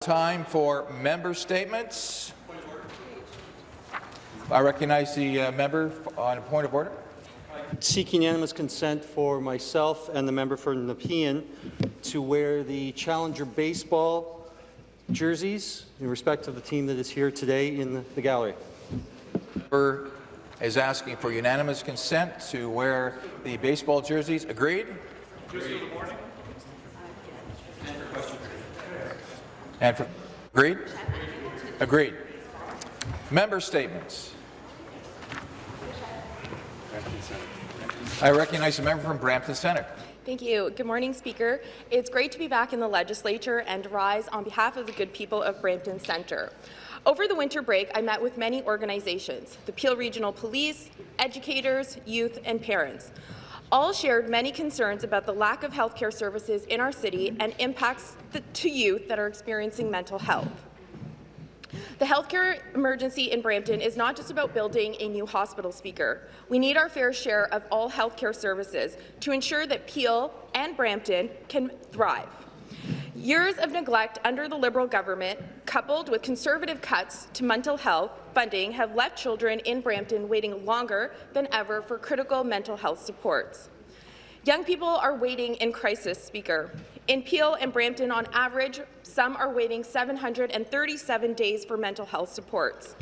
Time for member statements. I recognize the uh, member on a point of order. Seeking unanimous consent for myself and the member for Nepean to wear the Challenger baseball jerseys in respect of the team that is here today in the, the gallery. Member is asking for unanimous consent to wear the baseball jerseys. Agreed? Agreed. And for agreed? Agreed. Member statements. I recognize the member from Brampton Centre. Thank you. Good morning, Speaker. It's great to be back in the legislature and rise on behalf of the good people of Brampton Centre. Over the winter break, I met with many organizations, the Peel Regional Police, educators, youth, and parents. All shared many concerns about the lack of healthcare services in our city and impacts to youth that are experiencing mental health. The healthcare emergency in Brampton is not just about building a new hospital speaker. We need our fair share of all healthcare services to ensure that Peel and Brampton can thrive. Years of neglect under the Liberal government, coupled with conservative cuts to mental health funding, have left children in Brampton waiting longer than ever for critical mental health supports. Young people are waiting in crisis, Speaker. In Peel and Brampton, on average, some are waiting 737 days for mental health supports.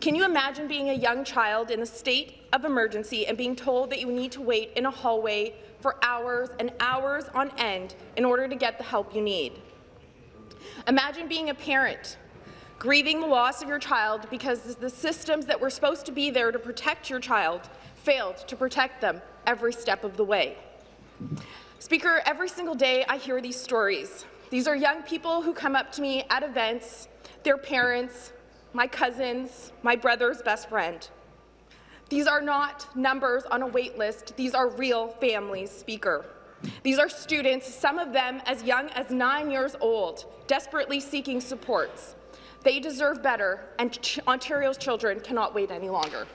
Can you imagine being a young child in a state of emergency and being told that you need to wait in a hallway for hours and hours on end in order to get the help you need. Imagine being a parent, grieving the loss of your child because the systems that were supposed to be there to protect your child failed to protect them every step of the way. Speaker, every single day I hear these stories. These are young people who come up to me at events, their parents, my cousins, my brother's best friend. These are not numbers on a wait list. These are real families, Speaker. These are students, some of them as young as nine years old, desperately seeking supports. They deserve better, and Ch Ontario's children cannot wait any longer.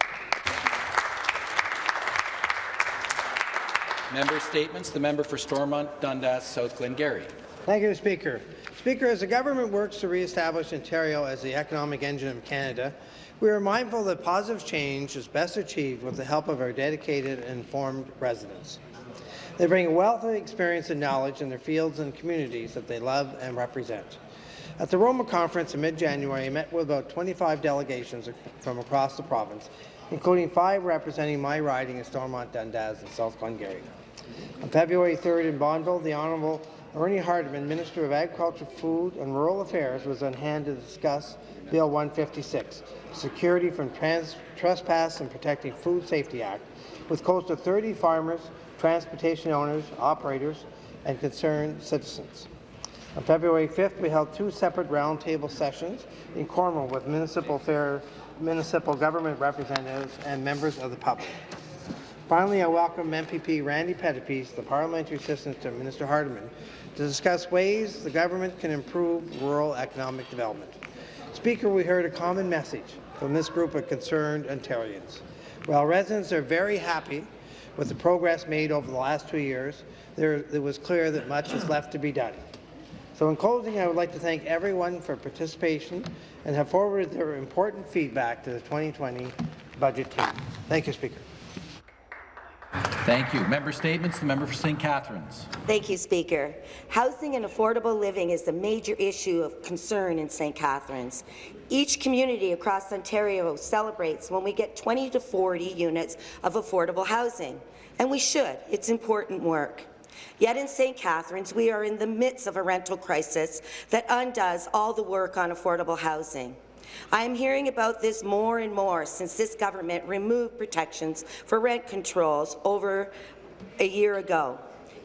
Member statements. The member for Stormont, Dundas, South Glengarry. Thank you, Speaker. Speaker, as the government works to re-establish Ontario as the economic engine of Canada, we are mindful that positive change is best achieved with the help of our dedicated and informed residents. They bring a wealth of experience and knowledge in their fields and communities that they love and represent. At the Roma Conference in mid-January, I met with about 25 delegations from across the province, including five representing my riding in Stormont, Dundas, and South Glengarry. On February 3rd in Bonneville, the Honourable Ernie Hardeman, Minister of Agriculture, Food and Rural Affairs, was on hand to discuss Bill 156, Security from Trans Trespass and Protecting Food Safety Act, with close to 30 farmers, transportation owners, operators, and concerned citizens. On February 5th, we held two separate roundtable sessions in Cornwall with municipal fair, municipal government representatives and members of the public. Finally, I welcome MPP Randy Pettapiece, the parliamentary assistant to Minister Hardeman, to discuss ways the government can improve rural economic development. Speaker, we heard a common message from this group of concerned Ontarians. While residents are very happy with the progress made over the last two years, there, it was clear that much is left to be done. So in closing, I would like to thank everyone for participation and have forwarded their important feedback to the 2020 budget team. Thank you, Speaker. Thank you. Member statements. The member for St. Catharines. Thank you, Speaker. Housing and affordable living is a major issue of concern in St. Catharines. Each community across Ontario celebrates when we get 20 to 40 units of affordable housing, and we should. It's important work. Yet in St. Catharines, we are in the midst of a rental crisis that undoes all the work on affordable housing. I am hearing about this more and more since this government removed protections for rent controls over a year ago.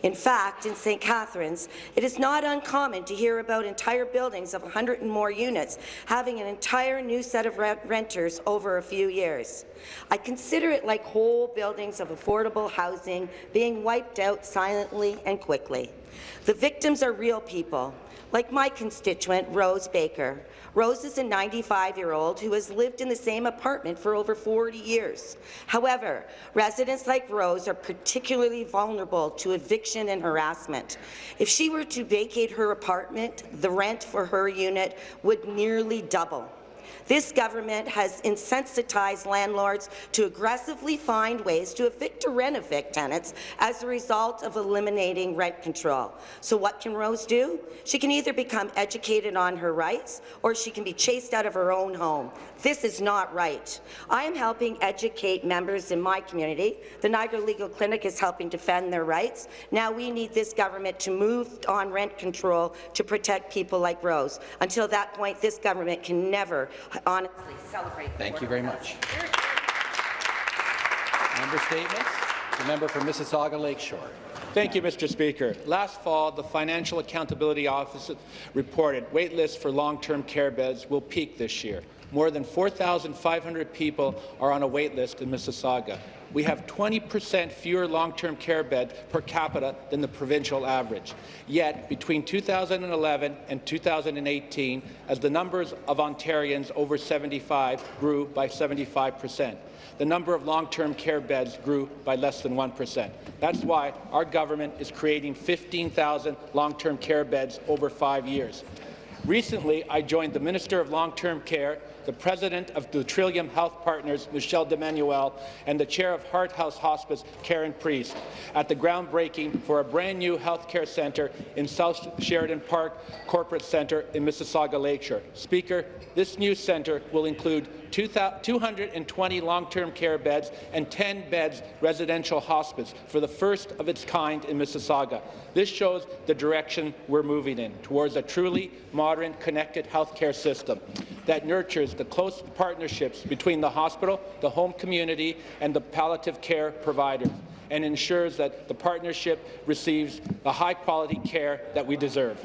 In fact, in St. Catharines, it is not uncommon to hear about entire buildings of 100 and more units having an entire new set of renters over a few years. I consider it like whole buildings of affordable housing being wiped out silently and quickly. The victims are real people, like my constituent, Rose Baker. Rose is a 95-year-old who has lived in the same apartment for over 40 years. However, residents like Rose are particularly vulnerable to eviction and harassment. If she were to vacate her apartment, the rent for her unit would nearly double. This government has insensitized landlords to aggressively find ways to evict or rent-evict tenants as a result of eliminating rent control. So what can Rose do? She can either become educated on her rights or she can be chased out of her own home. This is not right. I am helping educate members in my community. The Niagara Legal Clinic is helping defend their rights. Now we need this government to move on rent control to protect people like Rose. Until that point, this government can never honestly celebrate. Thank you very much. Member statements. The member for Mississauga Lakeshore. Thank you, Mr. Speaker. Last fall, the Financial Accountability Office reported wait lists for long-term care beds will peak this year. More than 4,500 people are on a wait list in Mississauga. We have 20 percent fewer long-term care beds per capita than the provincial average. Yet, between 2011 and 2018, as the numbers of Ontarians over 75 grew by 75 percent, the number of long-term care beds grew by less than 1%. That's why our government is creating 15,000 long-term care beds over five years. Recently, I joined the Minister of Long-Term Care, the President of the Trillium Health Partners, Michelle DiEmanuele, and the Chair of Heart House Hospice, Karen Priest, at the groundbreaking for a brand new healthcare centre in South Sheridan Park Corporate Centre in Mississauga Lakeshore. Speaker, this new centre will include 220 long-term care beds and 10 beds residential hospice for the first of its kind in Mississauga. This shows the direction we're moving in, towards a truly modern, connected healthcare system that nurtures the close partnerships between the hospital, the home community, and the palliative care providers and ensures that the partnership receives the high-quality care that we deserve.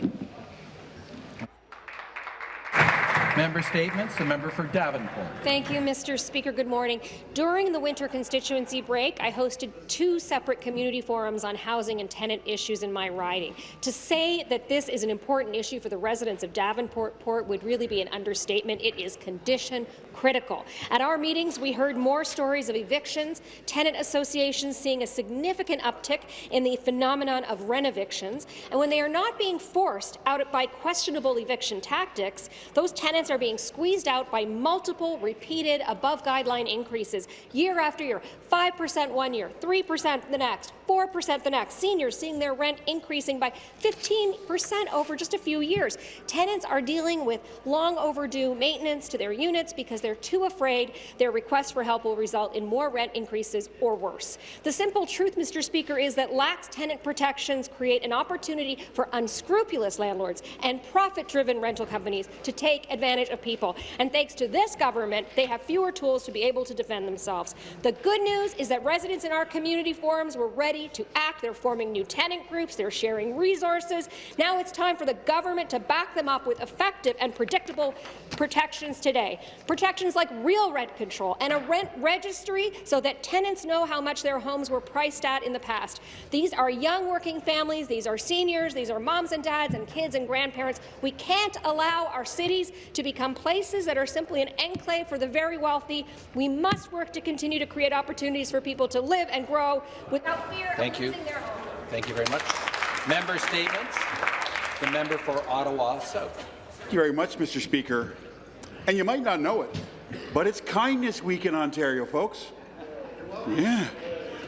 Member statements. The member for Davenport. Thank you, Mr. Speaker. Good morning. During the winter constituency break, I hosted two separate community forums on housing and tenant issues in my riding. To say that this is an important issue for the residents of Davenport Port would really be an understatement. It is condition critical. At our meetings, we heard more stories of evictions, tenant associations seeing a significant uptick in the phenomenon of rent evictions, and when they are not being forced out by questionable eviction tactics, those tenants are being squeezed out by multiple repeated above-guideline increases year after year, 5% one year, 3% the next, 4% the next. Seniors seeing their rent increasing by 15% over just a few years. Tenants are dealing with long overdue maintenance to their units because they're too afraid their request for help will result in more rent increases or worse. The simple truth, Mr. Speaker, is that lax tenant protections create an opportunity for unscrupulous landlords and profit-driven rental companies to take advantage of people. And thanks to this government, they have fewer tools to be able to defend themselves. The good news is that residents in our community forums were ready to act. They're forming new tenant groups. They're sharing resources. Now it's time for the government to back them up with effective and predictable protections today. Protections like real rent control and a rent registry so that tenants know how much their homes were priced at in the past. These are young working families. These are seniors. These are moms and dads and kids and grandparents. We can't allow our cities to become places that are simply an enclave for the very wealthy. We must work to continue to create opportunities for people to live and grow without fear Thank of you. losing their home. Thank you very much. Member statements. The member for Ottawa South. Thank you very much, Mr. Speaker. And you might not know it, but it's Kindness Week in Ontario, folks. Yeah.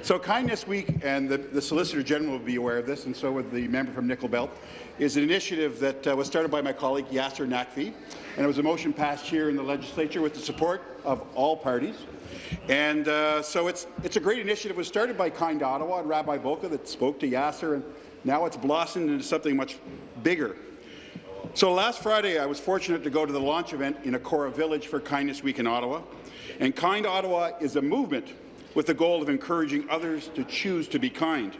So Kindness Week, and the, the Solicitor General will be aware of this, and so would the member from Nickel Belt, is an initiative that uh, was started by my colleague Yasir Naqvi, and it was a motion passed here in the legislature with the support of all parties. And uh, so it's, it's a great initiative. It was started by Kind Ottawa and Rabbi Bulka that spoke to Yasir, and now it's blossomed into something much bigger. So last Friday, I was fortunate to go to the launch event in Akora Village for Kindness Week in Ottawa. And Kind Ottawa is a movement with the goal of encouraging others to choose to be kind.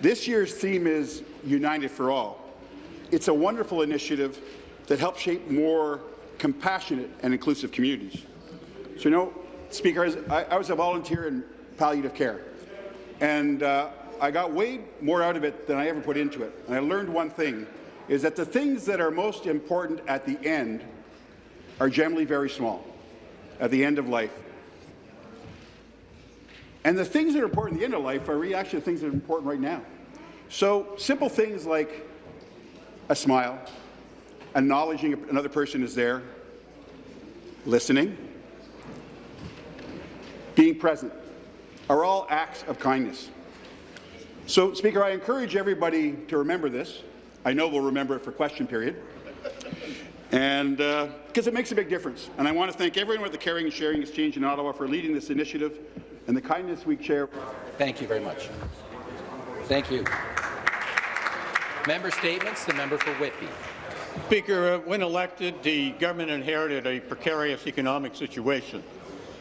This year's theme is United for All. It's a wonderful initiative that helps shape more compassionate and inclusive communities. So, you know, Speaker, I, I was a volunteer in palliative care, and uh, I got way more out of it than I ever put into it. And I learned one thing, is that the things that are most important at the end are generally very small, at the end of life. And the things that are important at the end of life are really actually the things that are important right now. So simple things like a smile, acknowledging another person is there, listening, being present, are all acts of kindness. So, Speaker, I encourage everybody to remember this. I know we'll remember it for question period. And because uh, it makes a big difference. And I want to thank everyone with the Caring and Sharing Exchange in Ottawa for leading this initiative and the Kindness we share. Thank you very much. Thank you. Member statements. The member for Whitby. Speaker, uh, when elected, the government inherited a precarious economic situation.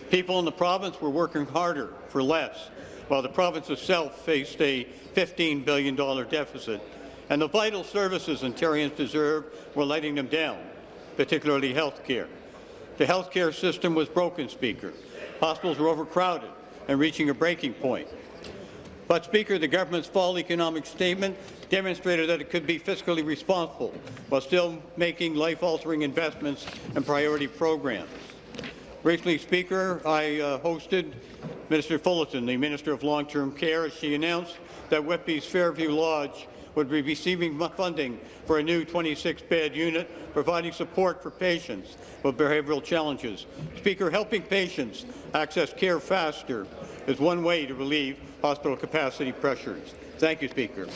People in the province were working harder for less, while the province itself faced a $15 billion deficit. And the vital services Ontarians deserve were letting them down, particularly health care. The health care system was broken, Speaker. Hospitals were overcrowded and reaching a breaking point. But, Speaker, the government's fall economic statement demonstrated that it could be fiscally responsible while still making life-altering investments and priority programs. Recently, Speaker, I uh, hosted Minister Fullerton, the Minister of Long-Term Care, as she announced that Whitby's Fairview Lodge would be receiving funding for a new 26-bed unit, providing support for patients with behavioral challenges. Speaker, helping patients access care faster is one way to relieve hospital capacity pressures. Thank you, Speaker.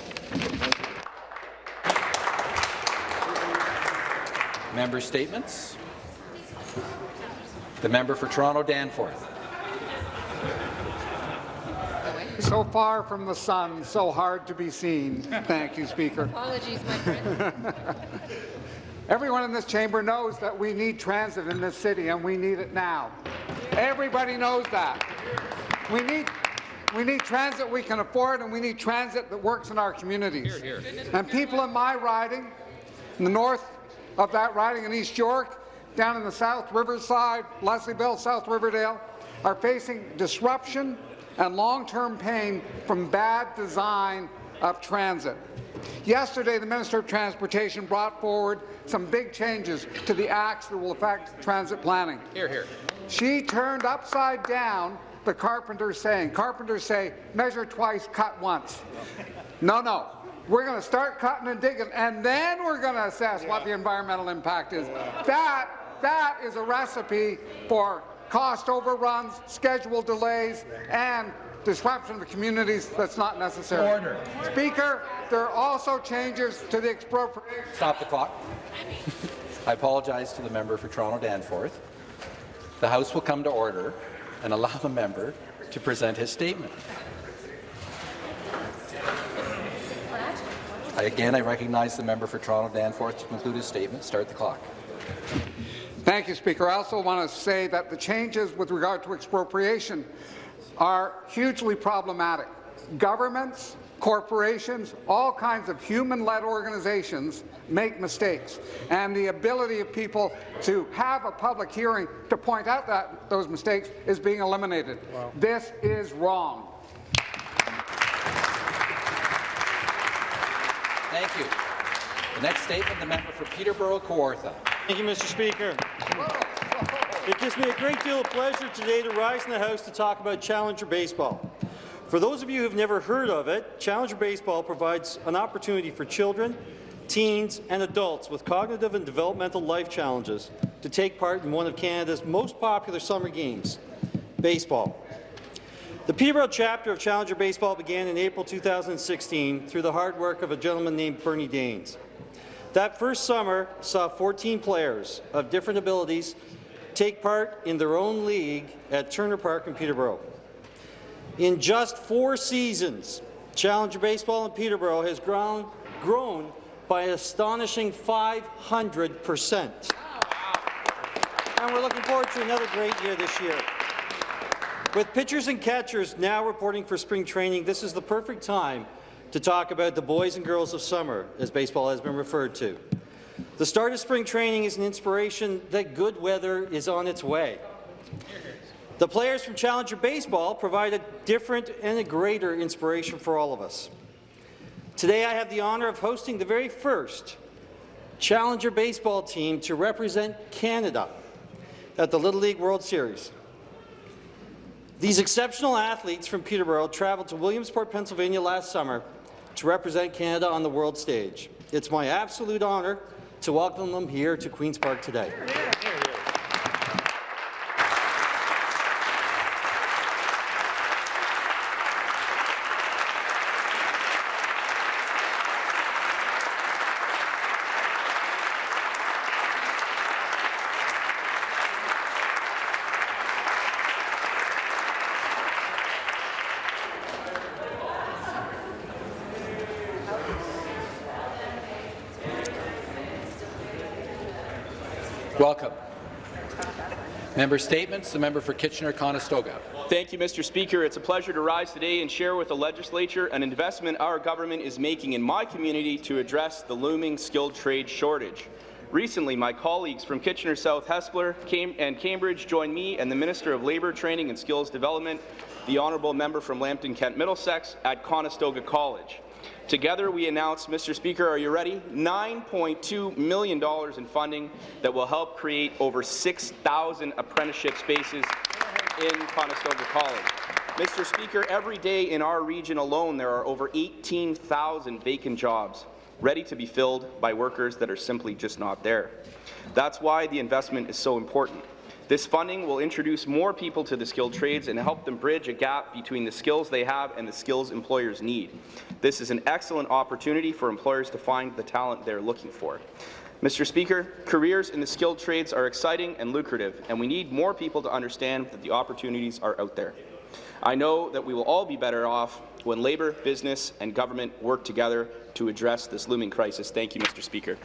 Member statements. The member for Toronto Danforth. So far from the sun, so hard to be seen. Thank you, Speaker. Apologies, my friend. Everyone in this chamber knows that we need transit in this city, and we need it now. Everybody knows that. We need we need transit we can afford, and we need transit that works in our communities. Hear, hear. And people in my riding, in the north of that riding in East York, down in the South Riverside, Leslieville, South Riverdale, are facing disruption and long-term pain from bad design of transit. Yesterday, the Minister of Transportation brought forward some big changes to the acts that will affect transit planning. Hear, hear. She turned upside down the carpenters saying. Carpenters say, measure twice, cut once. No, no. We're going to start cutting and digging, and then we're going to assess what the environmental impact is. That, that is a recipe for cost overruns, schedule delays, and disruption of the communities that's not necessary. Order. Speaker, there are also changes to the expropriation. Stop the clock. I apologize to the member for Toronto Danforth. The House will come to order and allow the member to present his statement. I, again, I recognize the member for Toronto Danforth to conclude his statement. Start the clock. Thank you, Speaker. I also want to say that the changes with regard to expropriation are hugely problematic. Governments, corporations, all kinds of human-led organizations make mistakes, and the ability of people to have a public hearing to point out that those mistakes is being eliminated. Wow. This is wrong. Thank you. The next statement, the member for Peterborough Kawartha. Thank you, Mr. Speaker. It gives me a great deal of pleasure today to rise in the House to talk about Challenger Baseball. For those of you who have never heard of it, Challenger Baseball provides an opportunity for children, teens and adults with cognitive and developmental life challenges to take part in one of Canada's most popular summer games, baseball. The Peterborough chapter of Challenger Baseball began in April 2016 through the hard work of a gentleman named Bernie Daines. That first summer saw 14 players of different abilities take part in their own league at Turner Park in Peterborough. In just four seasons, Challenger Baseball in Peterborough has grown, grown by an astonishing 500 percent. And we're looking forward to another great year this year. With pitchers and catchers now reporting for spring training, this is the perfect time to talk about the boys and girls of summer, as baseball has been referred to. The start of spring training is an inspiration that good weather is on its way. The players from Challenger Baseball provide a different and a greater inspiration for all of us. Today I have the honour of hosting the very first Challenger baseball team to represent Canada at the Little League World Series. These exceptional athletes from Peterborough traveled to Williamsport, Pennsylvania last summer to represent Canada on the world stage. It's my absolute honour to welcome them here to Queen's Park today. Welcome. Member statements. The member for Kitchener-Conestoga. Thank you, Mr. Speaker. It's a pleasure to rise today and share with the legislature an investment our government is making in my community to address the looming skilled trade shortage. Recently, my colleagues from Kitchener South Hespeler and Cambridge joined me and the Minister of Labour, Training and Skills Development, the honourable member from Lambton Kent Middlesex, at Conestoga College. Together, we announced, Mr. Speaker, are you ready? $9.2 million in funding that will help create over 6,000 apprenticeship spaces in Conestoga College. Mr. Speaker, every day in our region alone, there are over 18,000 vacant jobs ready to be filled by workers that are simply just not there. That's why the investment is so important. This funding will introduce more people to the skilled trades and help them bridge a gap between the skills they have and the skills employers need. This is an excellent opportunity for employers to find the talent they're looking for. Mr. Speaker, careers in the skilled trades are exciting and lucrative, and we need more people to understand that the opportunities are out there. I know that we will all be better off when labour, business and government work together to address this looming crisis. Thank you, Mr. Speaker.